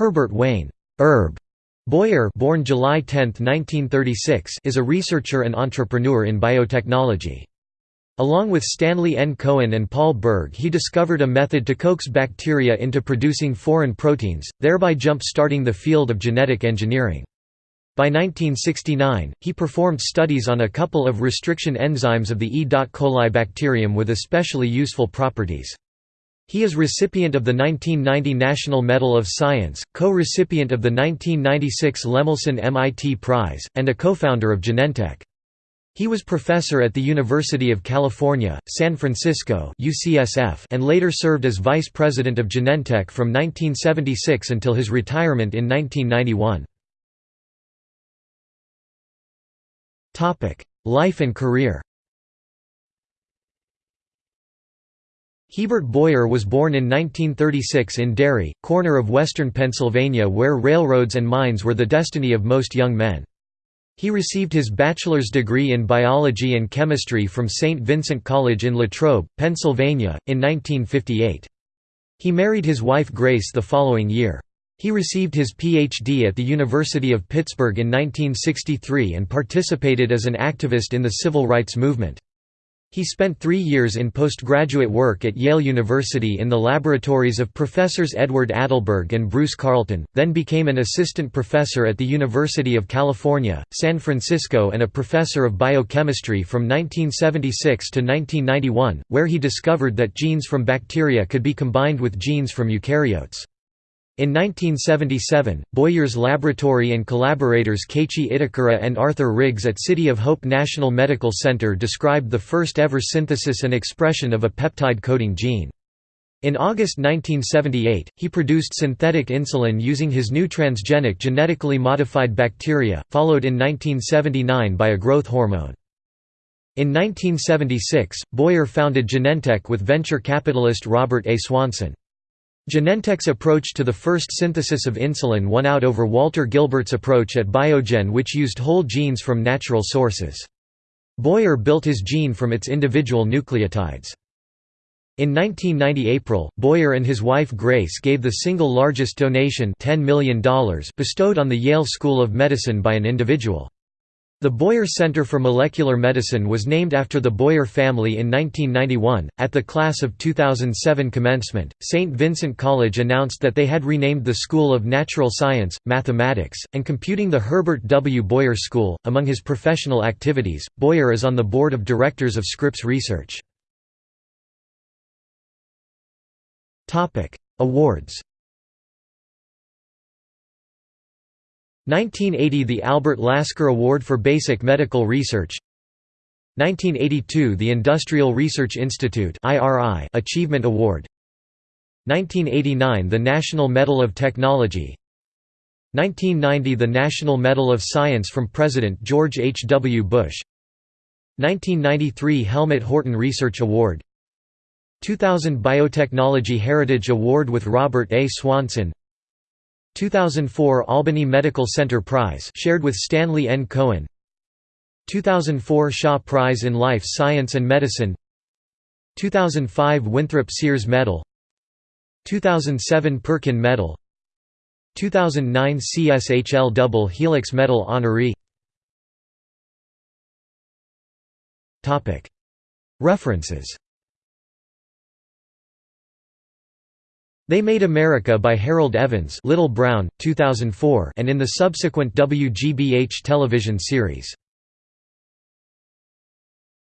Herbert Wayne Herb Boyer born July 10, 1936, is a researcher and entrepreneur in biotechnology. Along with Stanley N. Cohen and Paul Berg he discovered a method to coax bacteria into producing foreign proteins, thereby jump-starting the field of genetic engineering. By 1969, he performed studies on a couple of restriction enzymes of the E. coli bacterium with especially useful properties. He is recipient of the 1990 National Medal of Science, co-recipient of the 1996 Lemelson MIT Prize, and a co-founder of Genentech. He was professor at the University of California, San Francisco UCSF and later served as vice president of Genentech from 1976 until his retirement in 1991. Life and career Hebert Boyer was born in 1936 in Derry, corner of western Pennsylvania where railroads and mines were the destiny of most young men. He received his bachelor's degree in biology and chemistry from St. Vincent College in Latrobe, Pennsylvania, in 1958. He married his wife Grace the following year. He received his Ph.D. at the University of Pittsburgh in 1963 and participated as an activist in the civil rights movement. He spent three years in postgraduate work at Yale University in the laboratories of Professors Edward Adelberg and Bruce Carlton, then became an assistant professor at the University of California, San Francisco and a professor of biochemistry from 1976 to 1991, where he discovered that genes from bacteria could be combined with genes from eukaryotes. In 1977, Boyer's laboratory and collaborators Keiichi Itakura and Arthur Riggs at City of Hope National Medical Center described the first ever synthesis and expression of a peptide-coding gene. In August 1978, he produced synthetic insulin using his new transgenic genetically modified bacteria, followed in 1979 by a growth hormone. In 1976, Boyer founded Genentech with venture capitalist Robert A. Swanson. Genentech's approach to the first synthesis of insulin won out over Walter Gilbert's approach at Biogen which used whole genes from natural sources. Boyer built his gene from its individual nucleotides. In 1990 April, Boyer and his wife Grace gave the single largest donation $10 million bestowed on the Yale School of Medicine by an individual. The Boyer Center for Molecular Medicine was named after the Boyer family in 1991. At the class of 2007 commencement, St. Vincent College announced that they had renamed the School of Natural Science, Mathematics, and Computing the Herbert W. Boyer School. Among his professional activities, Boyer is on the board of directors of Scripps Research. Awards 1980 – The Albert Lasker Award for Basic Medical Research 1982 – The Industrial Research Institute Achievement Award 1989 – The National Medal of Technology 1990 – The National Medal of Science from President George H. W. Bush 1993 – Helmut Horten Research Award 2000 Biotechnology Heritage Award with Robert A. Swanson 2004 Albany Medical Center Prize shared with Stanley N. Cohen. 2004 Shaw Prize in Life Science and Medicine. 2005 Winthrop Sears Medal. 2007 Perkin Medal. 2009 CSHL Double Helix Medal honoree. References They Made America by Harold Evans Little Brown, 2004 and in the subsequent WGBH television series.